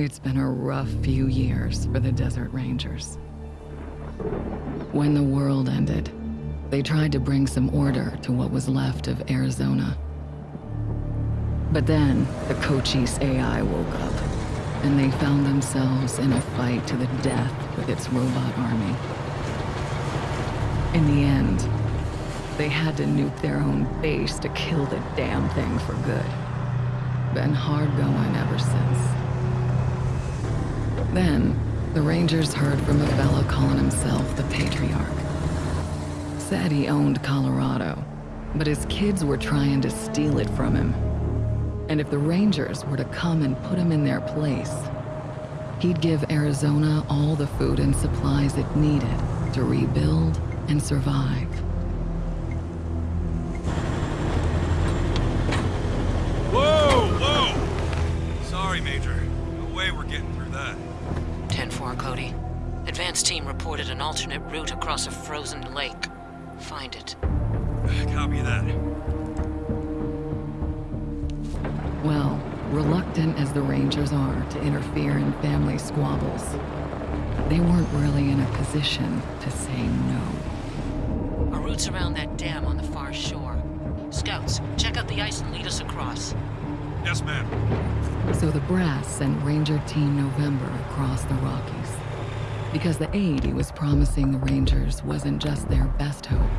It's been a rough few years for the Desert Rangers. When the world ended, they tried to bring some order to what was left of Arizona. But then, the Cochise AI woke up, and they found themselves in a fight to the death with its robot army. In the end, they had to nuke their own base to kill the damn thing for good. Been hard going ever since. Then, the Rangers heard from a fellow calling himself the Patriarch. Said he owned Colorado, but his kids were trying to steal it from him. And if the Rangers were to come and put him in their place, he'd give Arizona all the food and supplies it needed to rebuild and survive. Whoa, whoa! Sorry, Major. No way we're getting through that. 10-4, Cody. Advance team reported an alternate route across a frozen lake. Find it. Copy that. Well, reluctant as the Rangers are to interfere in family squabbles, they weren't really in a position to say no. Our route's around that dam on the far shore. Scouts, check out the ice and lead us across. Yes, ma'am. So the brass sent Ranger Team November across the Rockies. Because the aid he was promising the Rangers wasn't just their best hope.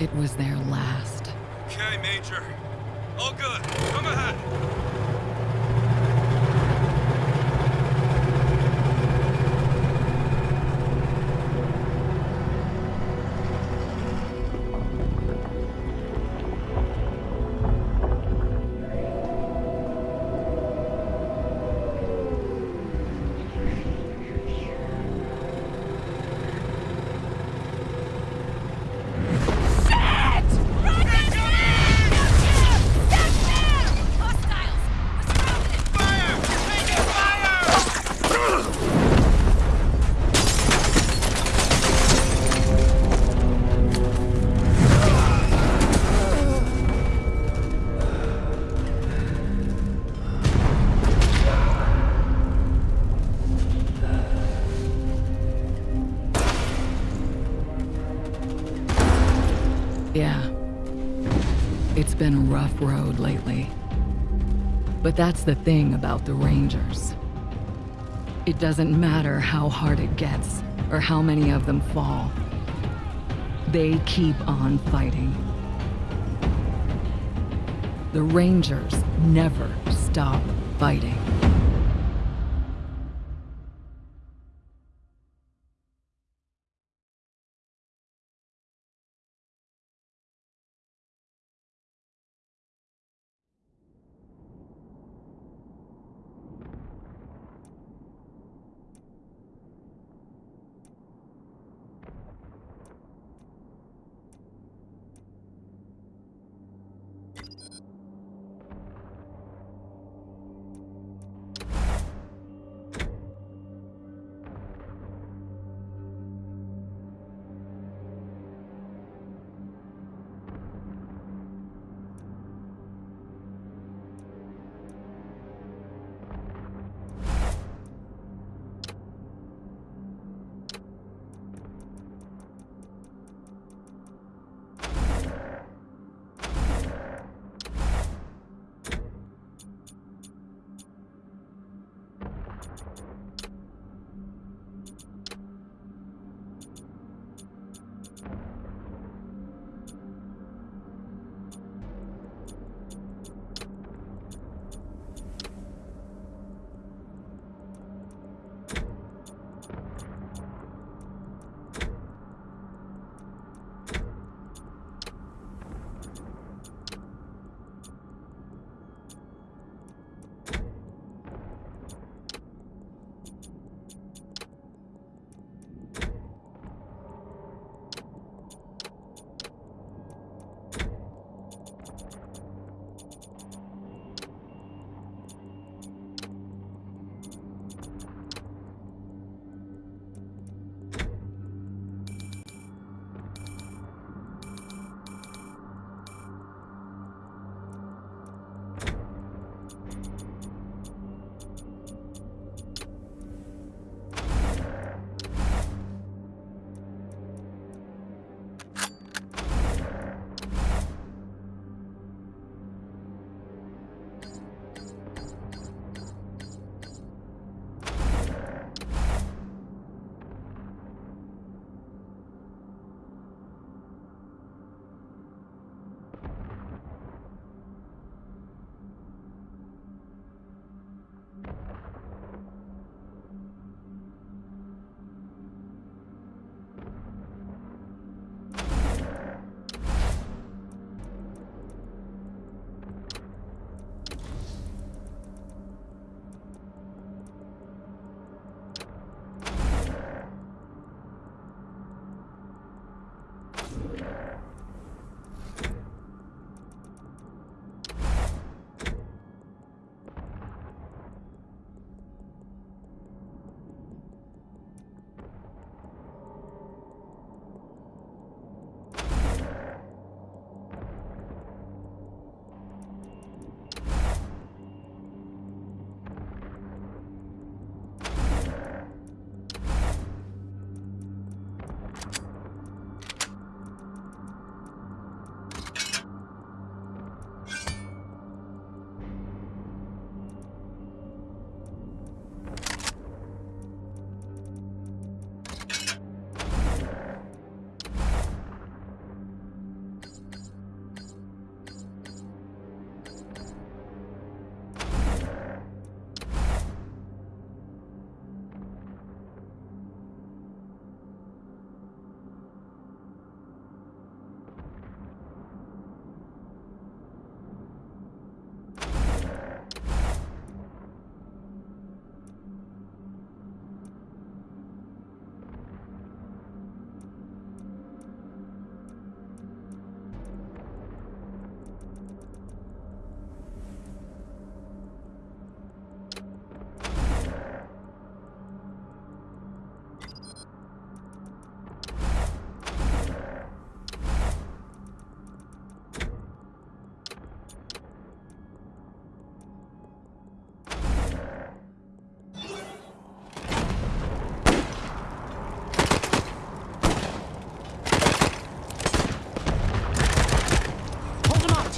It was their last. Okay, Major. All good. Come ahead. Rough road lately. But that's the thing about the Rangers. It doesn't matter how hard it gets, or how many of them fall. They keep on fighting. The Rangers never stop fighting.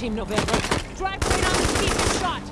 Team November. Drive right on the and shot.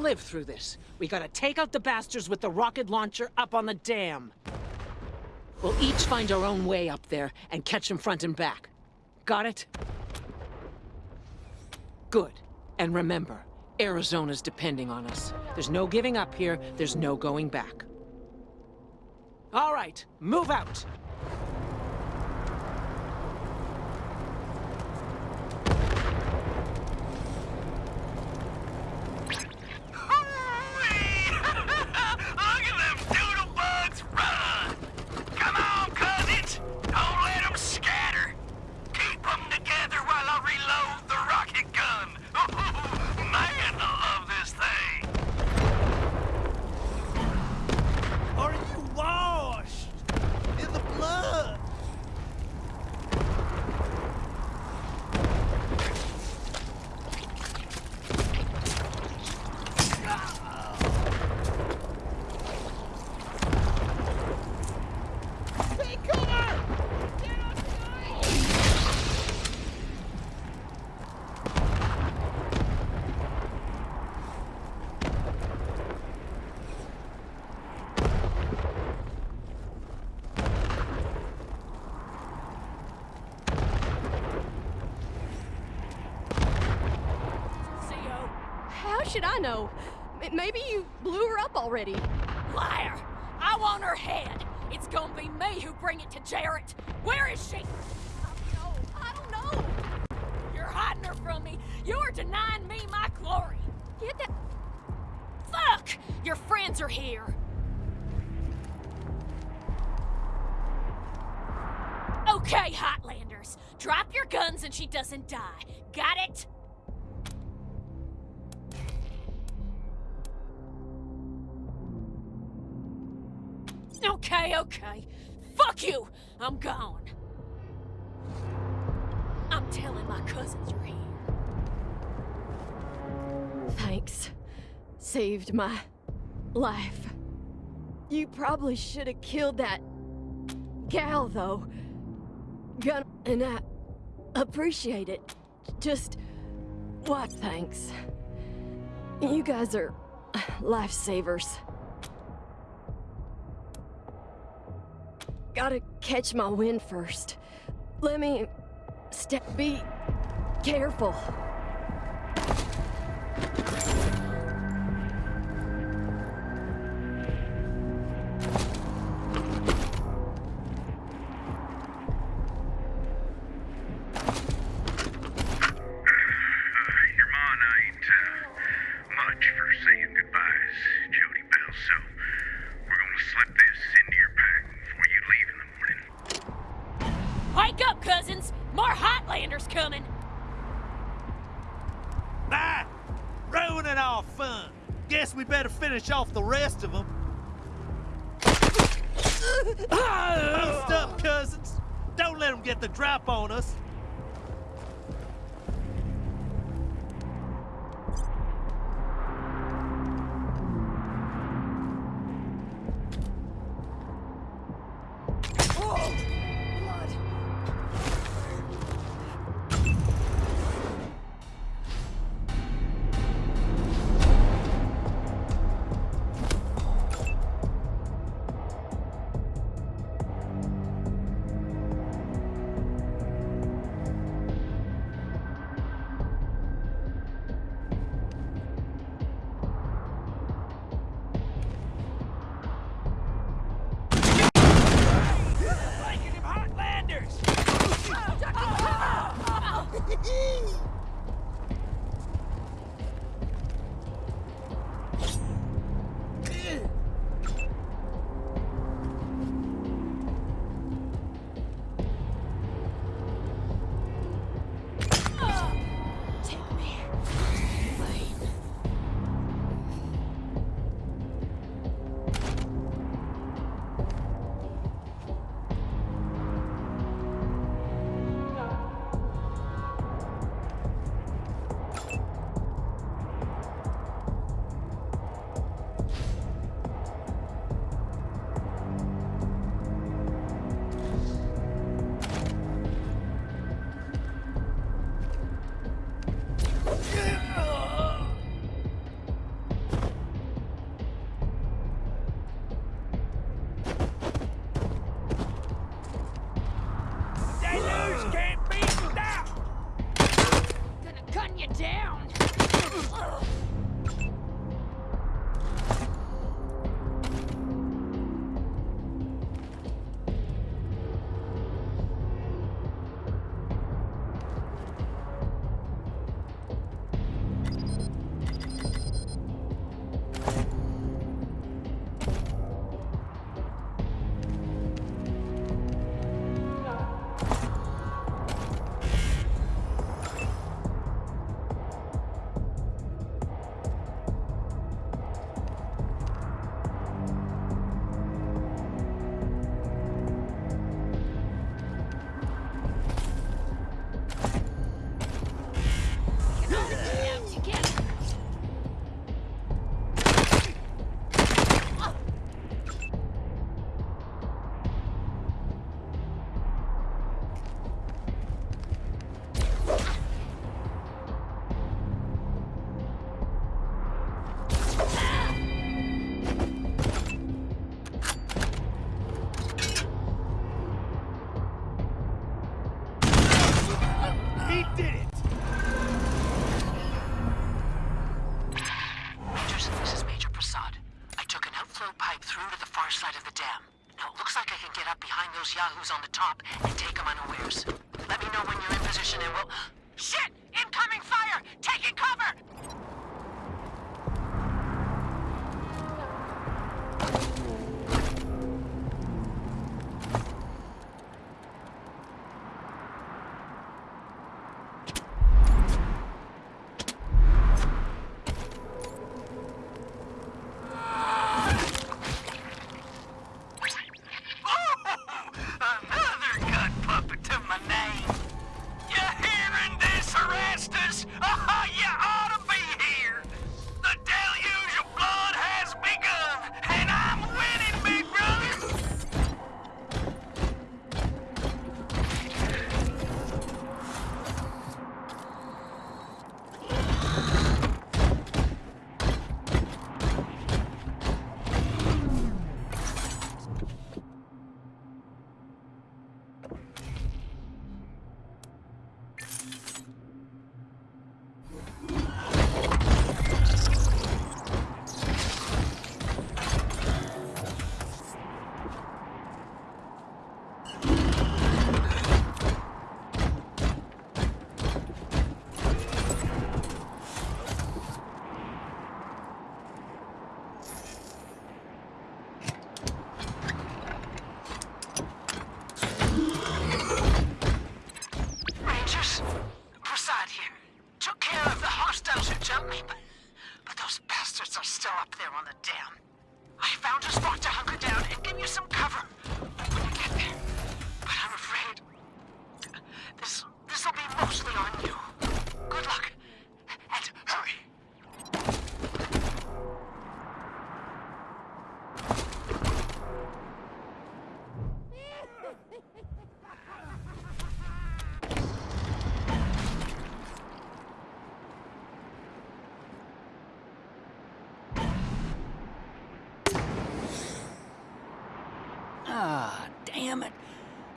Live through this, we gotta take out the bastards with the rocket launcher up on the dam. We'll each find our own way up there and catch them front and back. Got it? Good. And remember, Arizona's depending on us. There's no giving up here, there's no going back. All right, move out! Look at them doodle bugs run! Come on, cousins! Don't let them scatter! Keep them together while I reload the rocket gun! Man, I love this thing! Are you washed in the blood? Should I know? M- maybe you blew her up already. Liar! I want her head. It's gonna be me who bring it to Jared. Where is she? No, I don't know. You're hiding her from me. You're denying me my glory. Get that. Fuck! Your friends are here. Okay, Hotlanders. Drop your guns and she doesn't die. Got it? Okay, okay. Fuck you! I'm gone. I'm telling my cousins you're here. Thanks. Saved my life. You probably should have killed that gal, though. Gun, and I appreciate it. Just what? Thanks. You guys are lifesavers. Gotta catch my wind first. Let me step. Be careful.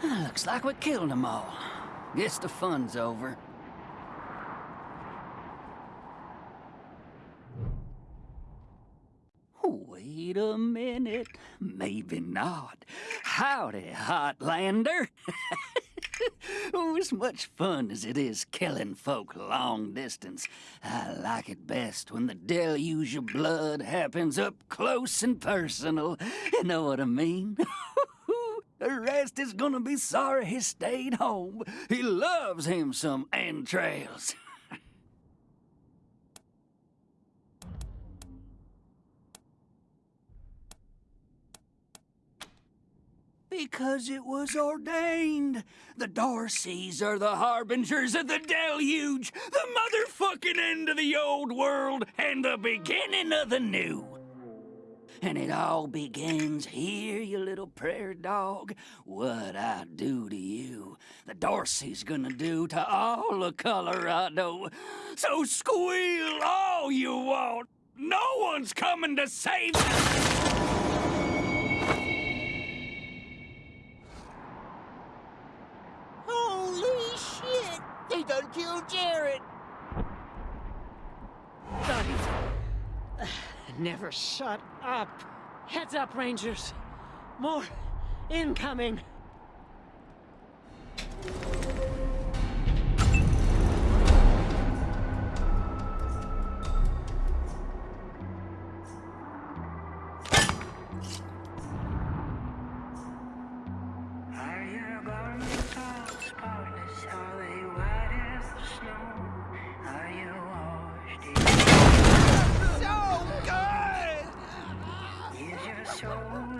Looks like we killed them all. Guess the fun's over. Wait a minute. Maybe not. Howdy, Hotlander. oh, as much fun as it is killing folk long distance, I like it best when the deluge of blood happens up close and personal. You know what I mean? The rest is gonna be sorry he stayed home. He loves him some entrails. Because it was ordained. The Dorseys are the harbingers of the deluge, the motherfucking end of the old world, and the beginning of the new. And it all begins here, you little prayer dog. What I do to you, the Dorsey's gonna do to all of Colorado. So squeal all you want. No one's coming to save us. Holy shit! They done killed Jared! Buddy. Never shut up. Heads up, Rangers. More incoming. Good!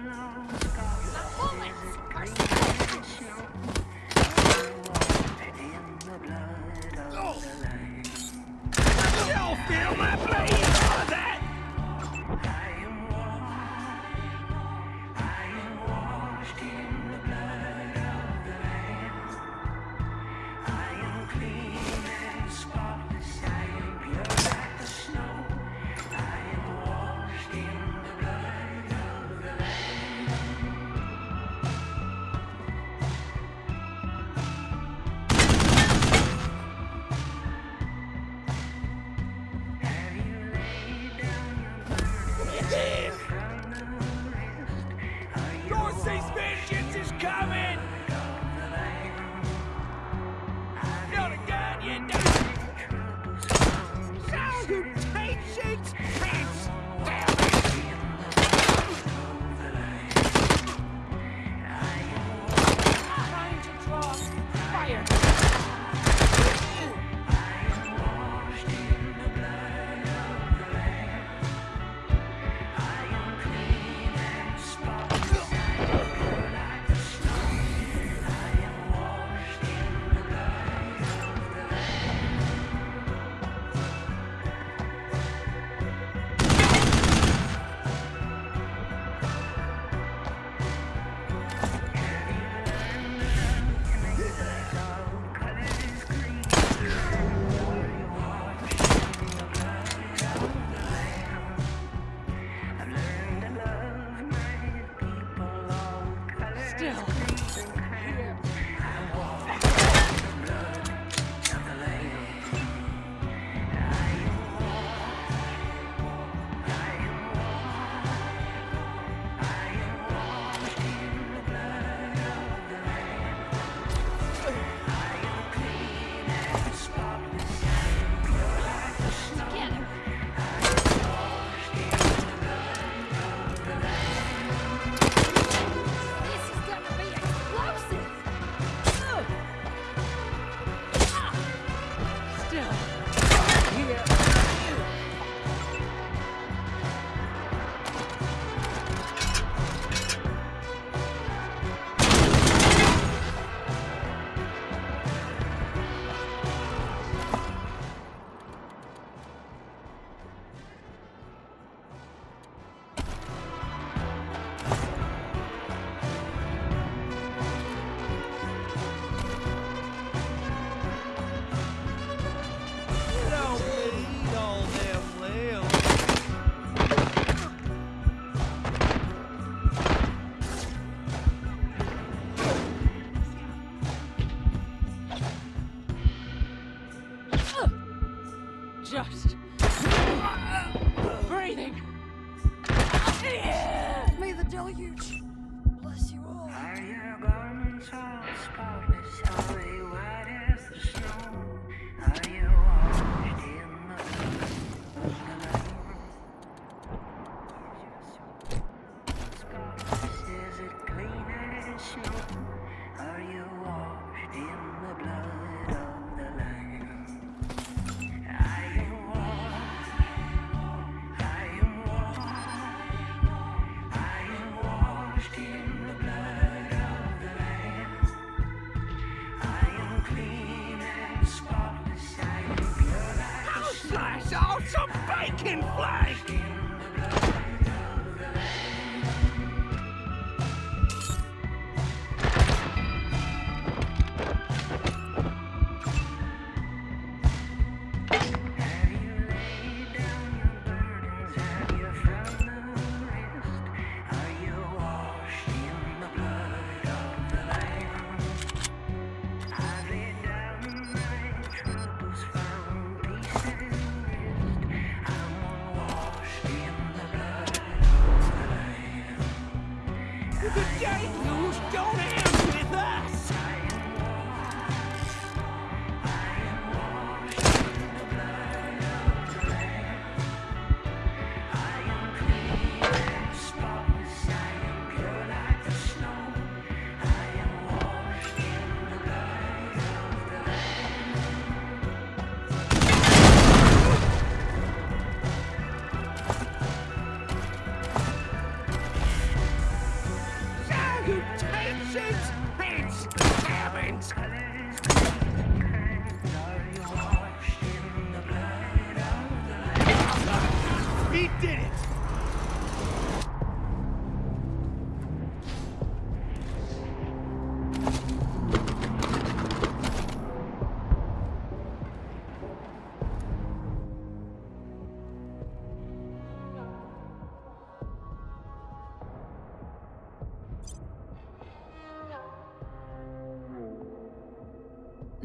The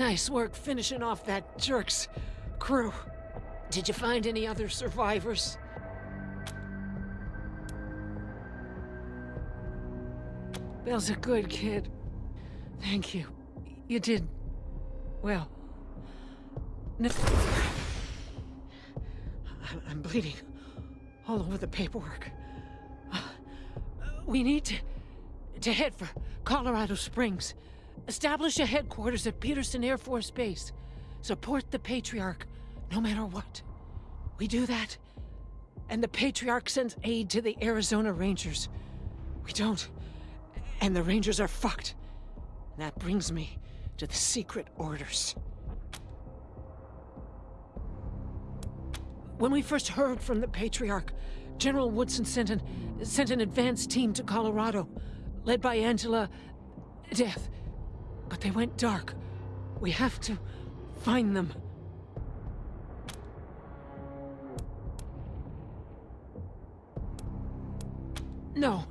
Nice work finishing off that jerk's crew. Did you find any other survivors? Bill's a good kid. Thank you. You did well. No. I'm- I'm bleeding all over the paperwork. Uh, We need to, to head for Colorado Springs. Establish a headquarters at Peterson Air Force Base. Support the Patriarch, no matter what. We do that, and the Patriarch sends aid to the Arizona Rangers. We don't, and the Rangers are fucked. And That brings me to the secret orders. When we first heard from the Patriarch, General Woodson sent an sent an advance team to Colorado, led by Angela Deth. But they went dark. We have to find them. No.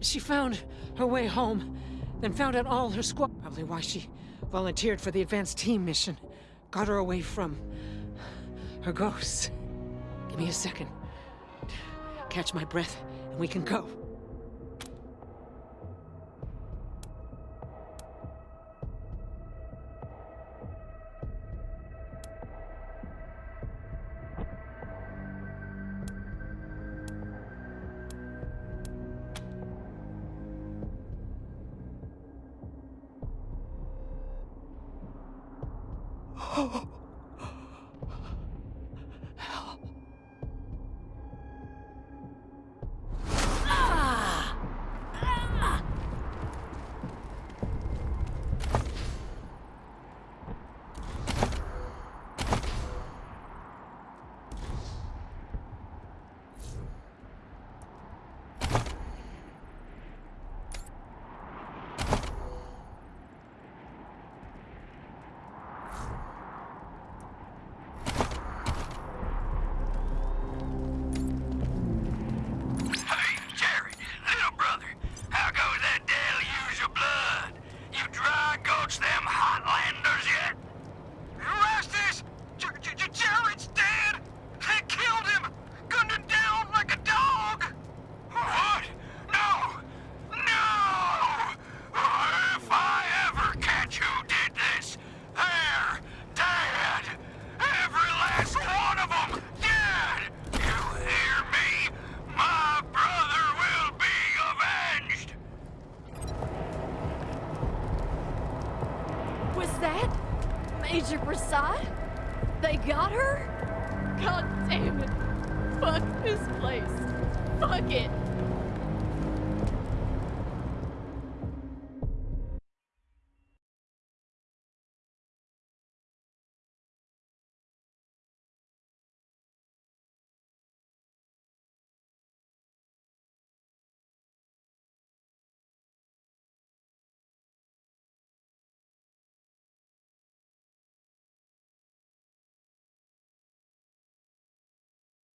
She found her way home, then found out all her squad. Probably why she volunteered for the advanced team mission. Got her away from her ghosts. Give me a second. Catch my breath, and we can go.